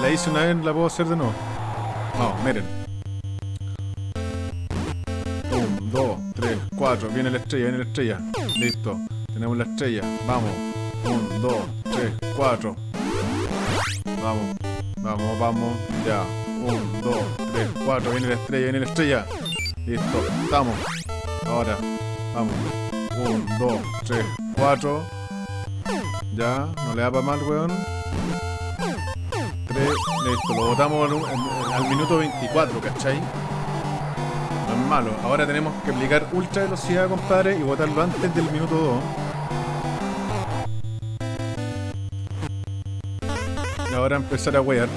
la hice una vez, la puedo hacer de nuevo. Vamos, miren. 1, 2, 3, 4. Viene la estrella, viene la estrella. Listo. Tenemos la estrella. Vamos. 1, 2, 3, 4. Vamos. Vamos, vamos. Ya. 1, 2, 3, 4. Viene la estrella, viene la estrella. Listo. Estamos. Ahora. Vamos. 1, 2, 3, 4. Ya. No le da para mal, weón. 3. Listo. Lo en- al minuto 24, ¿cachai? No es malo. Ahora tenemos que aplicar ultra velocidad, compadre, y botarlo antes del minuto 2. Y ahora empezar a wear.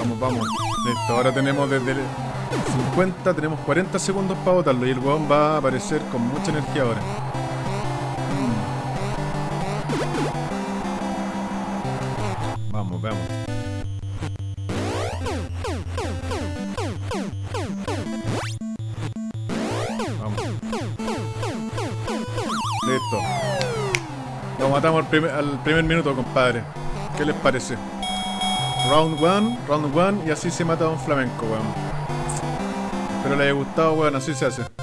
Vamos, vamos. Listo, ahora tenemos desde el 50, tenemos 40 segundos para botarlo y el weón va a aparecer con mucha energía ahora. Mm. Vamos, vamos. Vamos. Listo. Lo matamos al primer, al primer minuto, compadre. ¿Qué les parece? Round 1, round 1 y así se mata a un flamenco, weón. Espero les haya gustado, weón, así se hace.